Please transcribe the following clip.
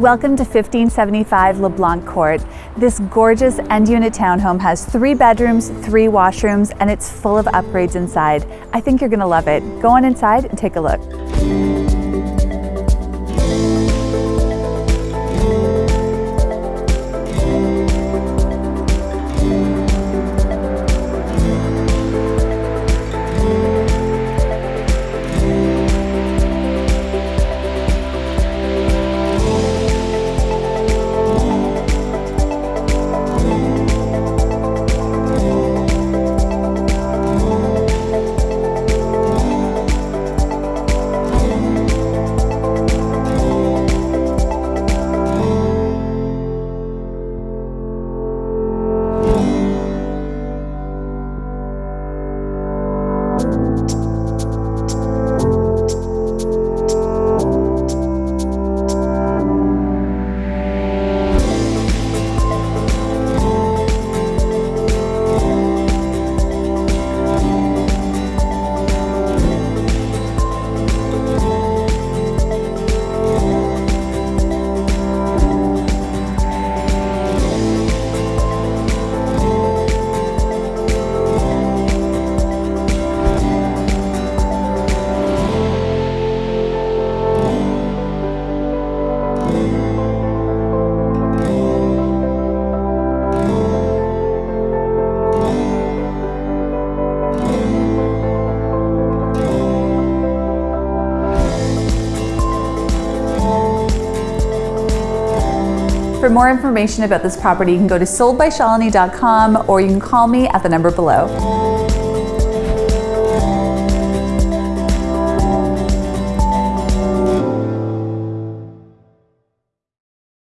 Welcome to 1575 LeBlanc Court. This gorgeous end unit townhome has three bedrooms, three washrooms, and it's full of upgrades inside. I think you're gonna love it. Go on inside and take a look. For more information about this property, you can go to soldbyshalini.com or you can call me at the number below.